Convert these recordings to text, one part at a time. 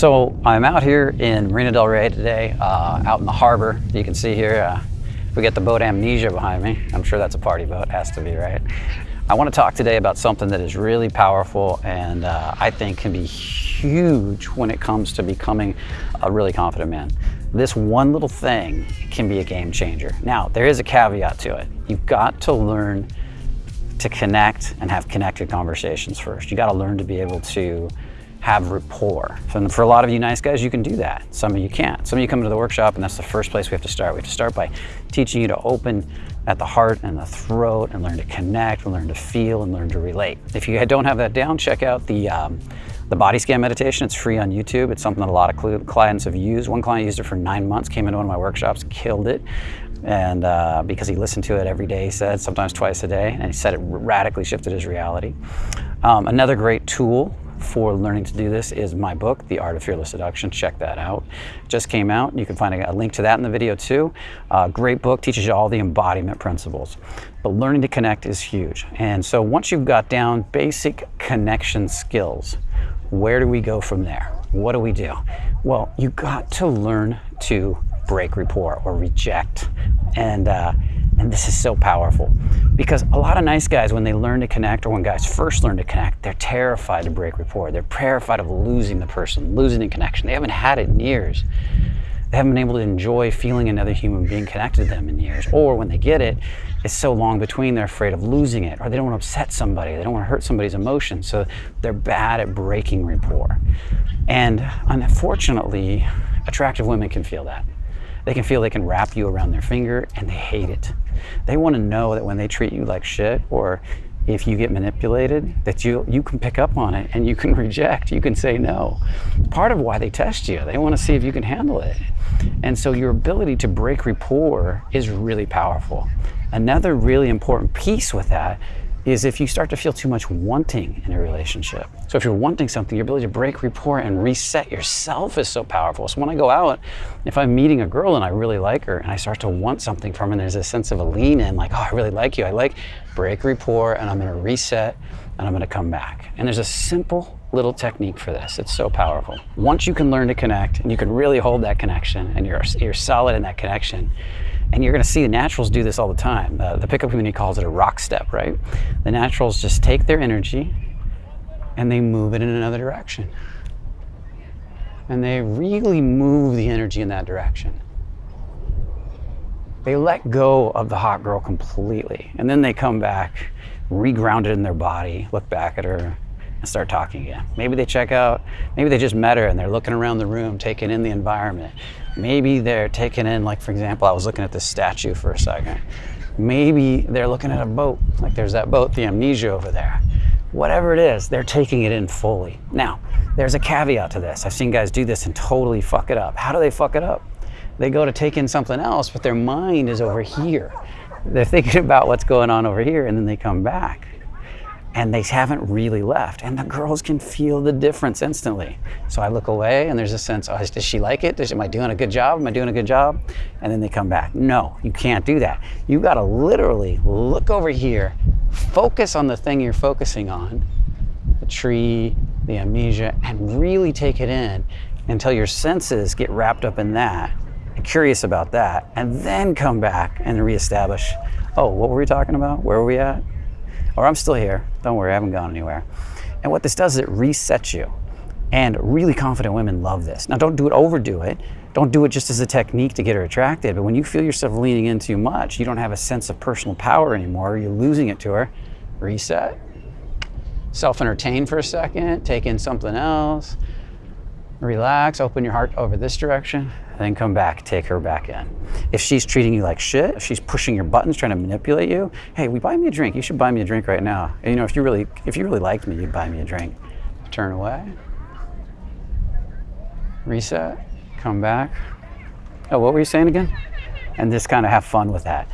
So I'm out here in Marina Del Rey today, uh, out in the harbor. You can see here, uh, we get the boat Amnesia behind me. I'm sure that's a party boat, has to be, right? I want to talk today about something that is really powerful and uh, I think can be huge when it comes to becoming a really confident man. This one little thing can be a game changer. Now, there is a caveat to it. You've got to learn to connect and have connected conversations first. You got to learn to be able to have rapport. So for a lot of you nice guys, you can do that. Some of you can't. Some of you come to the workshop and that's the first place we have to start. We have to start by teaching you to open at the heart and the throat and learn to connect and learn to feel and learn to relate. If you don't have that down, check out the, um, the body scan meditation. It's free on YouTube. It's something that a lot of clients have used. One client used it for nine months, came into one of my workshops, killed it. And uh, because he listened to it every day, he said, sometimes twice a day, and he said it radically shifted his reality. Um, another great tool for learning to do this is my book, The Art of Fearless Seduction. Check that out. Just came out. You can find a, link to that in the video too. Uh, great book, teaches you all the embodiment principles. But learning to connect is huge. And so once you've got down basic connection skills, where do we go from there? What do we do? Well, you got to learn to break rapport or reject. And uh, and this is so powerful because a lot of nice guys, when they learn to connect or when guys first learn to connect, they're terrified to break rapport. They're terrified of losing the person, losing the connection. They haven't had it in years. They haven't been able to enjoy feeling another human being connected to them in years. Or when they get it, it's so long between, they're afraid of losing it, or they don't want to upset somebody, they don't want to hurt somebody's emotions, so they're bad at breaking rapport. And unfortunately, attractive women can feel that. They can feel they can wrap you around their finger and they hate it. They want to know that when they treat you like shit or if you get manipulated, that you, you can pick up on it and you can reject, you can say no. Part of why they test you, they want to see if you can handle it. And so your ability to break rapport is really powerful. Another really important piece with that is if you start to feel too much wanting in a relationship. So if you're wanting something, your ability to break rapport and reset yourself is so powerful. So when I go out, if I'm meeting a girl and I really like her and I start to want something from her and there's a sense of a lean in, like, oh, I really like you, I like, break rapport and I'm gonna reset and I'm gonna come back. And there's a simple little technique for this. It's so powerful. Once you can learn to connect and you can really hold that connection and you're, you're solid in that connection, and you're going to see the naturals do this all the time. Uh, the pickup community calls it a rock step, right? The naturals just take their energy and they move it in another direction. And they really move the energy in that direction. They let go of the hot girl completely. And then they come back, regrounded in their body, look back at her, and start talking again. Maybe they check out, maybe they just met her and they're looking around the room, taking in the environment. Maybe they're taking in, like for example, I was looking at this statue for a second. Maybe they're looking at a boat, like there's that boat, the Amnesia over there. Whatever it is, they're taking it in fully. Now, there's a caveat to this. I've seen guys do this and totally fuck it up. How do they fuck it up? They go to take in something else, but their mind is over here. They're thinking about what's going on over here and then they come back and they haven't really left. And the girls can feel the difference instantly. So I look away and there's a sense, oh, does she like it? Does, am I doing a good job? Am I doing a good job? And then they come back. No, you can't do that. You gotta literally look over here, focus on the thing you're focusing on, the tree, the amnesia, and really take it in until your senses get wrapped up in that, curious about that, and then come back and reestablish, oh, what were we talking about? Where were we at? Or I'm still here. Don't worry, I haven't gone anywhere. And what this does is it resets you. And really confident women love this. Now don't do it, overdo it. Don't do it just as a technique to get her attracted. But when you feel yourself leaning in too much, you don't have a sense of personal power anymore, you're losing it to her, reset. Self-entertain for a second, take in something else, relax, open your heart over this direction, then come back, take her back in. If she's treating you like shit, if she's pushing your buttons, trying to manipulate you, hey, we buy me a drink. You should buy me a drink right now. And, you know, if you really, if you really liked me, you'd buy me a drink. Turn away. Reset. Come back. Oh, what were you saying again? And just kind of have fun with that.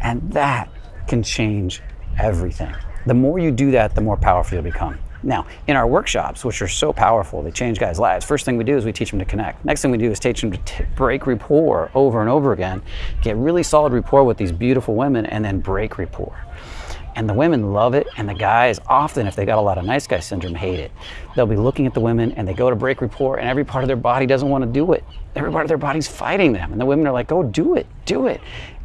And that can change everything. The more you do that, the more powerful you'll become. Now, in our workshops, which are so powerful, they change guys' lives. First thing we do is we teach them to connect. Next thing we do is teach them to break rapport over and over again, get really solid rapport with these beautiful women, and then break rapport. And the women love it, and the guys often, if they got a lot of nice guy syndrome, hate it. They'll be looking at the women and they go to break rapport, and every part of their body doesn't want to do it. Every part of their body's fighting them. And the women are like, go do it, do it.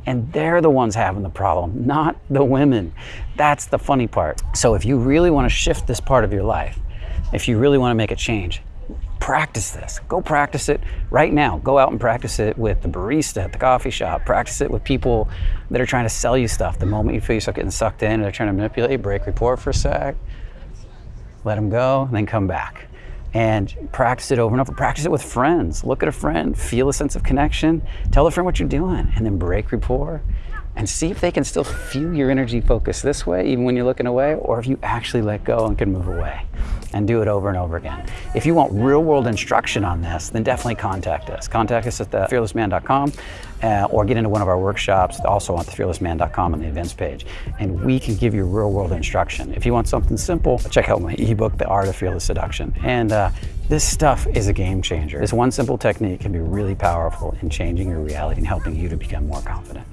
And they're the ones having the problem, not the women. That's the funny part. So if you really want to shift this part of your life, if you really want to make a change, practice this. Go practice it right now. Go out and practice it with the barista at the coffee shop. Practice it with people that are trying to sell you stuff. The moment you feel yourself getting sucked in they're trying to manipulate, you, break rapport for a sec, let them go, and then come back. And practice it over and over. Practice it with friends. Look at a friend, feel a sense of connection, tell a friend what you're doing, and then break rapport and see if they can still feel your energy focus this way, even when you're looking away, or if you actually let go and can move away and do it over and over again. If you want real world instruction on this, then definitely contact us. Contact us at thefearlessman.com uh, or get into one of our workshops, also on thefearlessman.com on the events page. And we can give you real world instruction. If you want something simple, check out my ebook, The Art of Fearless Seduction. And uh, this stuff is a game changer. This one simple technique can be really powerful in changing your reality and helping you to become more confident.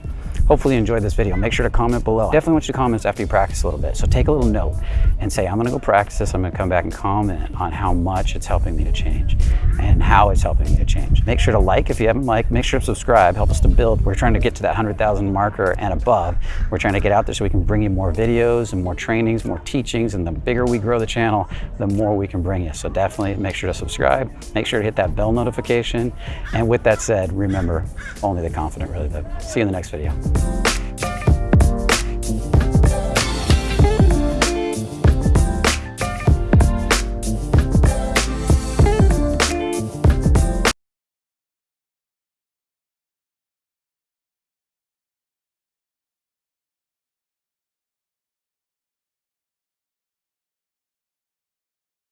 Hopefully you enjoyed this video. Make sure to comment below. Definitely want you to comment after you practice a little bit. So take a little note and say, I'm gonna go practice this. I'm gonna come back and comment on how much it's helping me to change and how it's helping me to change. Make sure to like if you haven't liked. Make sure to subscribe. Help us to build. We're trying to get to that 100,000 marker and above. We're trying to get out there so we can bring you more videos and more trainings, more teachings. And the bigger we grow the channel, the more we can bring you. So definitely make sure to subscribe. Make sure to hit that bell notification. And with that said, remember, only the confident really live. See you in the next video.